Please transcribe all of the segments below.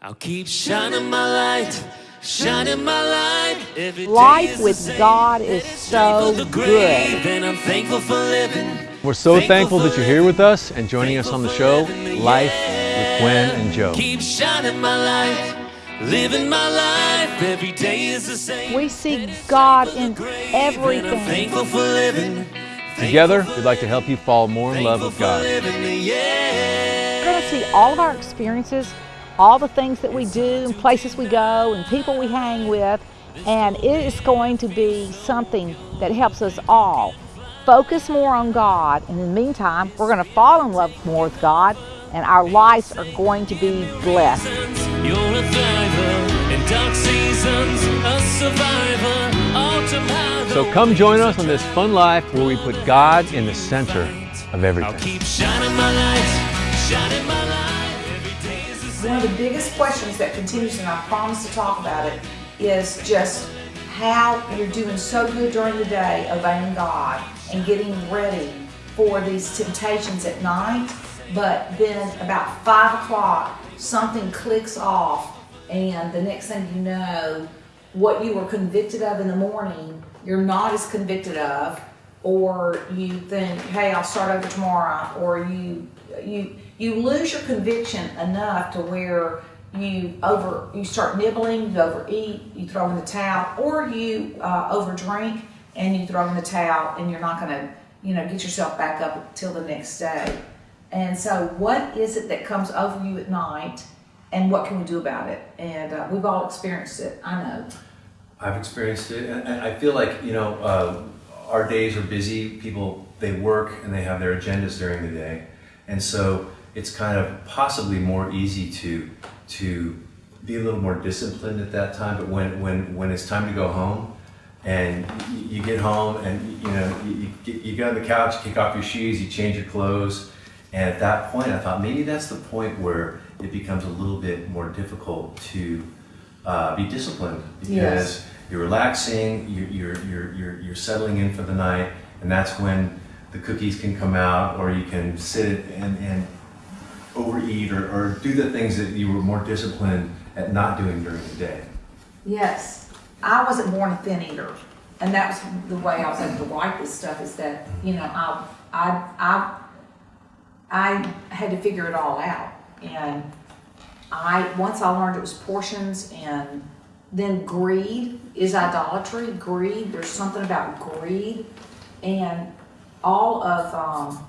I'll keep shining my light, shining my light. Every day Life with same. God is so good. grave, and I'm thankful for living. We're so thankful that you're here with us and joining us on the show, Life with Gwen and Joe. Keep shining my light, living my life. Every day is the same. We see God in Grave, and I'm everything. thankful for living. Together, we'd like to help you fall more in love with God. living, yeah. We're going to see all of our experiences, all the things that we do, and places we go, and people we hang with, and it is going to be something that helps us all focus more on God. And in the meantime, we're going to fall in love more with God, and our lives are going to be blessed. You're a thriver in dark seasons, a survivor. So come join us on this fun life where we put God in the center of I'll everything. One of the biggest questions that continues, and I promise to talk about it, is just how you're doing so good during the day obeying God and getting ready for these temptations at night, but then about five o'clock, something clicks off, and the next thing you know, what you were convicted of in the morning, you're not as convicted of, or you think, hey, I'll start over tomorrow, or you you you lose your conviction enough to where you over you start nibbling, you overeat, you throw in the towel, or you uh, overdrink and you throw in the towel, and you're not going to you know get yourself back up until the next day. And so, what is it that comes over you at night, and what can we do about it? And uh, we've all experienced it. I know. I've experienced it, and I feel like you know uh, our days are busy. People they work and they have their agendas during the day, and so it's kind of possibly more easy to to be a little more disciplined at that time. But when when when it's time to go home, and you get home and you know you, you, get, you get on the couch, you kick off your shoes, you change your clothes, and at that point, I thought maybe that's the point where it becomes a little bit more difficult to uh, be disciplined because Yes. you're relaxing, you, you're, you're, you're, you're settling in for the night, and that's when the cookies can come out, or you can sit and, and overeat or, or do the things that you were more disciplined at not doing during the day. Yes, I wasn't born a thin eater, and that was the way I was able to write this stuff. Is that you know I I I I had to figure it all out, and I once I learned it was portions, and then greed is idolatry. Greed, there's something about greed, and all of um,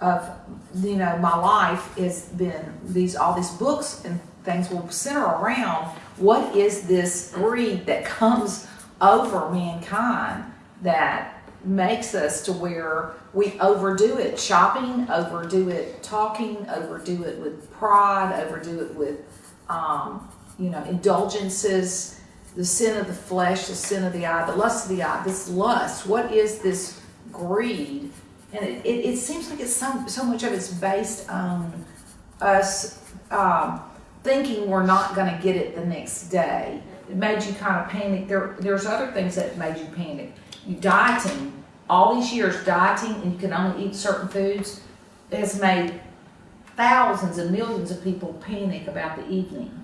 of you know my life has been these all these books and things will center around what is this greed that comes over mankind that makes us to where we overdo it. Shopping overdo it. Talking overdo it with pride overdo it with um, you know indulgences. The sin of the flesh the sin of the eye the lust of the eye this lust. What is this greed and it, it, it seems like it's so, so much of it's based on us um, thinking we're not going to get it the next day. It made you kind of panic. There, there's other things that made you panic. You dieting, all these years dieting, and you can only eat certain foods, has made thousands and millions of people panic about the evening.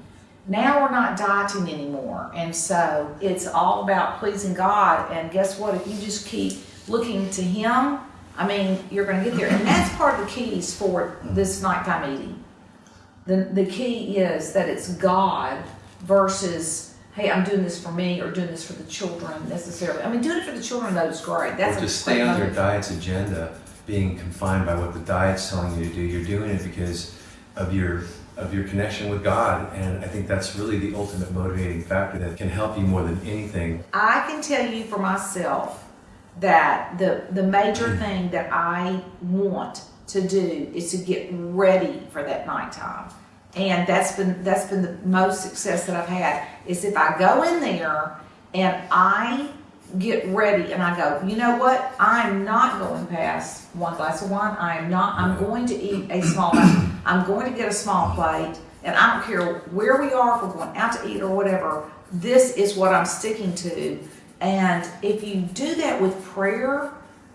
Now we're not dieting anymore, and so it's all about pleasing God. And guess what? If you just keep looking to Him, I mean, you're going to get there. And that's part of the keys for this nighttime eating. The, the key is that it's God versus, hey, I'm doing this for me or doing this for the children necessarily. I mean, doing it for the children, though, is great. That's or to stay on your diet's agenda, being confined by what the diet's telling you to do. You're doing it because of your of your connection with God, and I think that's really the ultimate motivating factor that can help you more than anything. I can tell you for myself that the the major hmm. thing that I want to do is to get ready for that nighttime. And that's been that's been the most success that I've had is if I go in there and I get ready and I go, you know what? I'm not going past one glass of wine. I am not. I'm going to eat a small. I'm going to get a small plate, and I don't care where we are. If we're going out to eat or whatever. This is what I'm sticking to. And if you do that with prayer,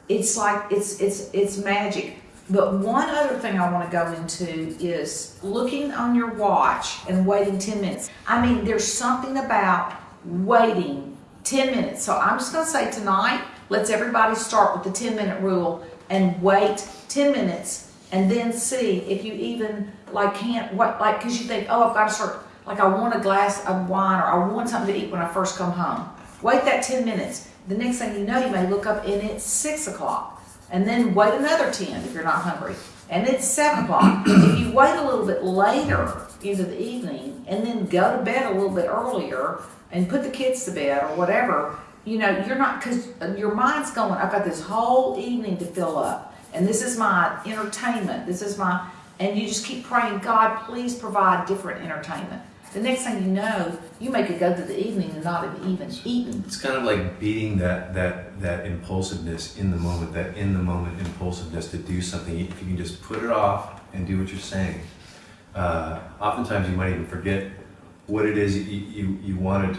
it's like it's it's it's magic. But one other thing I want to go into is looking on your watch and waiting 10 minutes. I mean, there's something about waiting 10 minutes. So I'm just going to say tonight, let's everybody start with the 10 minute rule and wait 10 minutes and then see if you even like can't what like because you think oh I've got to start like I want a glass of wine or I want something to eat when I first come home. Wait that 10 minutes. The next thing you know, you may look up and it's six o'clock and then wait another 10 if you're not hungry. And it's seven o'clock. if you wait a little bit later into the evening and then go to bed a little bit earlier and put the kids to bed or whatever, you know, you're not, because uh, your mind's going, I've got this whole evening to fill up. And this is my entertainment. This is my, and you just keep praying, God, please provide different entertainment. The next thing you know, you make could go to the evening and not have even eaten. It's kind of like beating that that that impulsiveness in the moment, that in the moment impulsiveness to do something. If you can just put it off and do what you're saying, uh, oftentimes you might even forget what it is you you, you wanted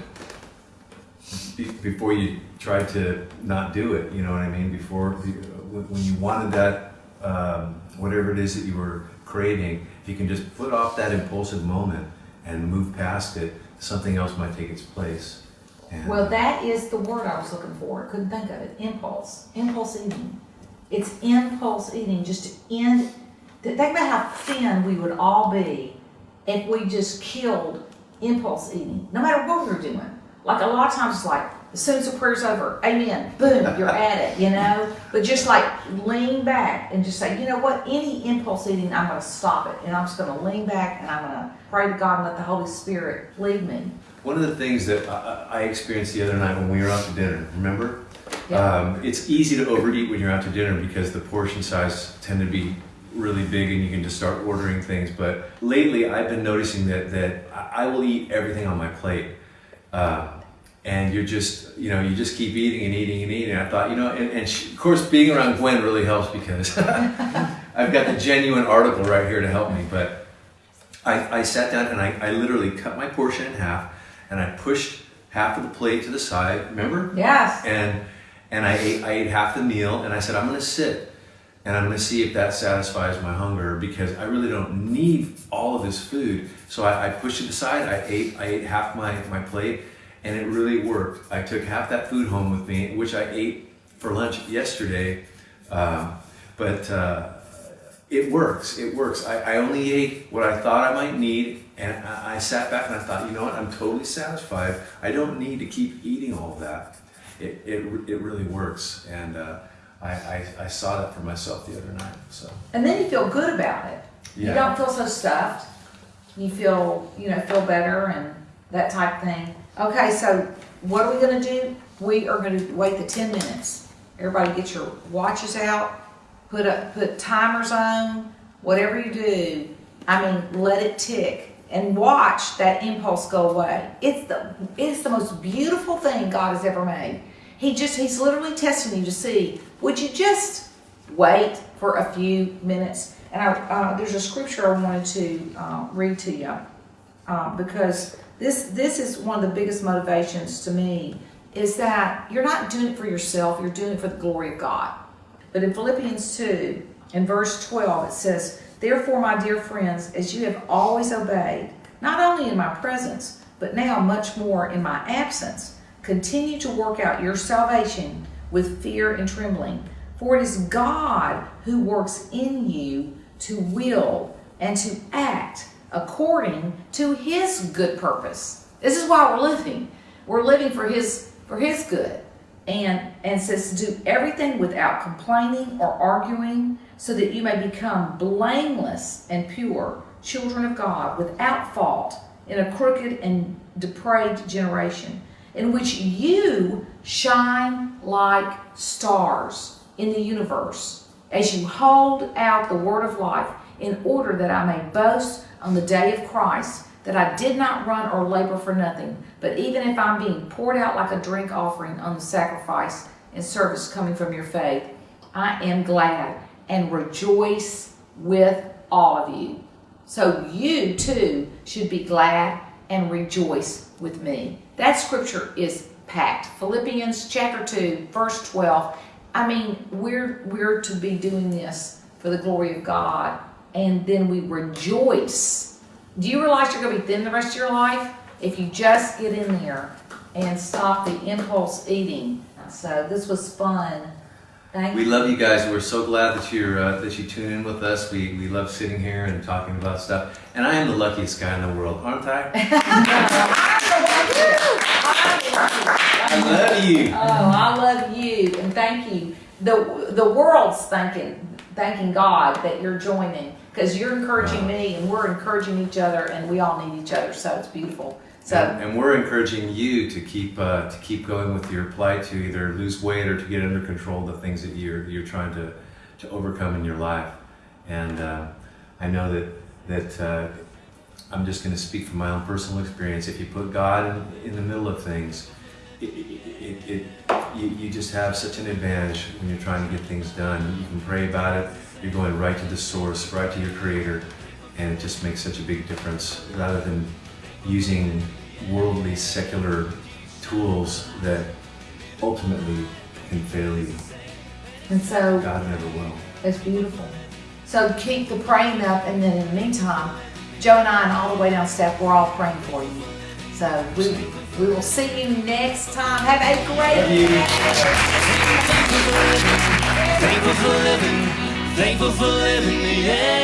before you tried to not do it. You know what I mean? Before when you wanted that um, whatever it is that you were craving, if you can just put off that impulsive moment and move past it, something else might take its place. And Well, that is the word I was looking for. Couldn't think of it. Impulse. Impulse eating. It's impulse eating. Just to end. Think about how thin we would all be if we just killed impulse eating, no matter what we're doing. Like a lot of times, it's like as soon as the prayer's over, amen, boom, you're at it, you know. But just like lean back and just say, you know what? Any impulse eating, I'm going to stop it, and I'm just going to lean back and I'm going to pray to God and let the Holy Spirit lead me. One of the things that I, I experienced the other night when we were out to dinner, remember? Yeah. Um, it's easy to overeat when you're out to dinner because the portion size tend to be really big and you can just start ordering things. But lately, I've been noticing that that I I will eat everything on my plate. Uh, and you're just, you know, you just keep eating and eating and eating. I thought, you know, and, and she, of course, being around Gwen really helps because I've got the genuine article right here to help me. But I, I sat down and I, I literally cut my portion in half and I pushed half of the plate to the side. Remember? Yes. And and I ate I ate half the meal and I said I'm going to sit and I'm going to see if that satisfies my hunger because I really don't need all of this food. So I, I pushed it aside. I ate I ate half my my plate and it really worked. I took half that food home with me, which I ate for lunch yesterday. Um, but uh, it works. It works. I, I only ate what I thought I might need, and I, I sat back and I thought, you know what? I'm totally satisfied. I don't need to keep eating all of that. It, it, it really works, and uh, I, I, I saw that for myself the other night. So And then you feel good about it. You don't feel so stuffed. You feel, you know, feel better and that type of thing. Okay, so what are we gonna do? We are gonna wait the ten minutes. Everybody get your watches out, put up, put timers on, whatever you do. I mean, let it tick and watch that impulse go away. It's the, it's the most beautiful thing God has ever made. He just, he's literally testing you to see, would you just wait for a few minutes. And I, uh, there's a scripture I wanted to uh, read to you uh, because this this is one of the biggest motivations to me is that you're not doing it for yourself, you're doing it for the glory of God. But in Philippians 2, in verse 12, it says, Therefore, my dear friends, as you have always obeyed, not only in my presence, but now much more in my absence, continue to work out your salvation with fear and trembling. For it is God who works in you to will and to act according to his good purpose. This is why we're living. We're living for his for his good. And and says do everything without complaining or arguing, so that you may become blameless and pure, children of God, without fault, in a crooked and depraved generation, in which you shine like stars in the universe, as you hold out the word of life, in order that I may boast on the day of Christ that I did not run or labor for nothing, but even if I'm being poured out like a drink offering on the sacrifice and service coming from your faith, I am glad and rejoice with all of you. So you too should be glad and rejoice with me. That scripture is packed. Philippians chapter 2, verse 12. I mean, we're we're to be doing this for the glory of God, and then we rejoice. Do you realize you're going to be thin the rest of your life if you just get in there and stop the impulse eating? So this was fun. Thank you. We you. love you guys. We're so glad that you're uh, that you tune in with us. We we love sitting here and talking about stuff. And I am the luckiest guy in the world, aren't I? I love you. Oh, I love you and thank you. The the world's thanking thanking God that you're joining because you're encouraging me and we're encouraging each other and we all need each other. So it's beautiful. So And, and we're encouraging you to keep uh, to keep going with your plight to either lose weight or to get under control the things that you're you're trying to to overcome in your life. And uh, I know that that uh, I'm just going to speak from my own personal experience. If you put God in, in the middle of things, it, it, it, it you, you just have such an advantage when you're trying to get things done. You can pray about it. You're going right to the source, right to your Creator, and it just makes such a big difference rather than using worldly, secular tools that ultimately can fail you. and so God never will. it's beautiful. So keep the praying up and then in the meantime, Joe and I and all the Weigh Down staff, we're all praying for you. So we we will see you next time. Have a great Love you. day. Thankful for living, yeah.